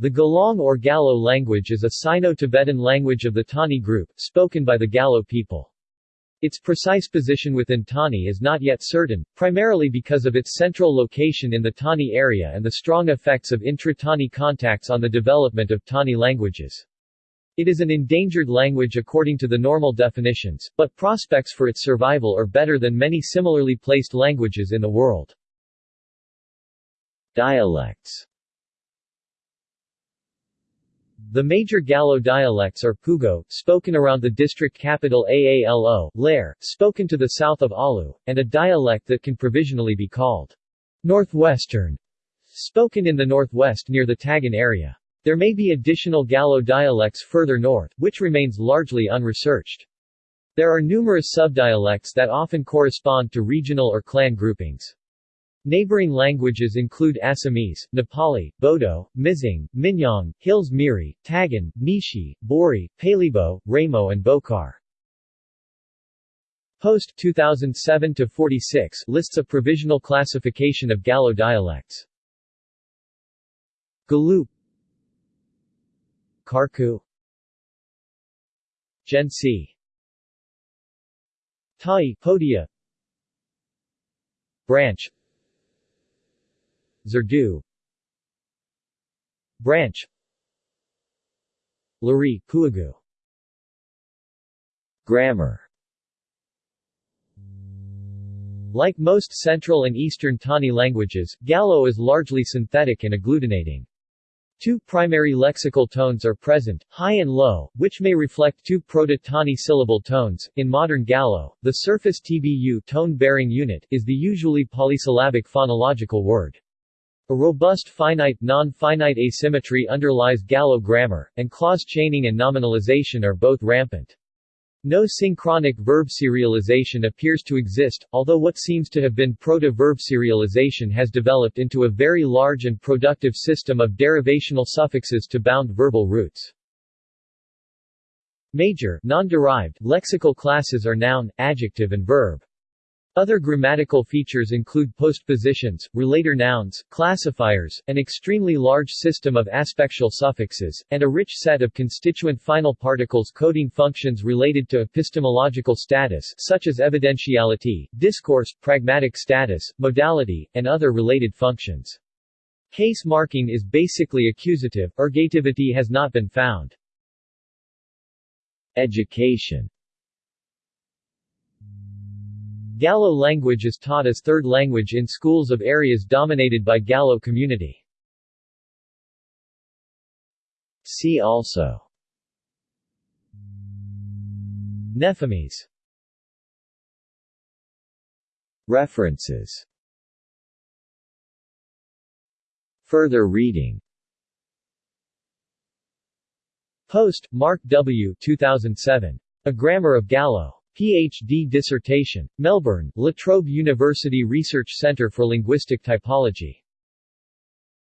The Gahlong or Galo language is a Sino-Tibetan language of the Tani group, spoken by the Galo people. Its precise position within Tani is not yet certain, primarily because of its central location in the Tani area and the strong effects of intra-Tani contacts on the development of Tani languages. It is an endangered language according to the normal definitions, but prospects for its survival are better than many similarly placed languages in the world. Dialects the major Galo dialects are Pugo, spoken around the district capital Aalo, Lare, spoken to the south of Aalo, and a dialect that can provisionally be called Northwestern, spoken in the northwest near the Tagin area. There may be additional Galo dialects further north, which remains largely unresearched. There are numerous subdialects that often correspond to regional or clan groupings. Neighboring languages include Assamese, Nepali, Bodo, Mising, Minyong, Hills Miri, Tagin, Nyishi, Bori, Pailibo, Ramo and Bokar. Post 2007-46 lists a provisional classification of Galo dialects. Galup Karku Gensi Tai Podia Branch Zerdu Branch Lari, Puagu Grammar Like most Central and Eastern Tani languages, Galo is largely synthetic and agglutinating. Two primary lexical tones are present, high and low, which may reflect two proto-Tani syllable tones. In modern Galo, the surface TBU tone-bearing unit is the usually polysyllabic phonological word. A robust finite non-finite asymmetry underlies Galo grammar, and clause chaining and nominalization are both rampant. No synchronic verb serialization appears to exist, although what seems to have been proto-verb serialization has developed into a very large and productive system of derivational suffixes to bound verbal roots. Major non-derived lexical classes are noun, adjective and verb. Other grammatical features include postpositions, relator nouns, classifiers, an extremely large system of aspectual suffixes, and a rich set of constituent final particles coding functions related to epistemological status such as evidentiality, discourse, pragmatic status, modality, and other related functions. Case marking is basically accusative, ergativity has not been found. Education Galo language is taught as third language in schools of areas dominated by Galo community. See also Nefamese References Further reading Post, Mark W. 2007. A Grammar of Galo. Ph.D. dissertation. Melbourne, La Trobe University Research Centre for Linguistic Typology.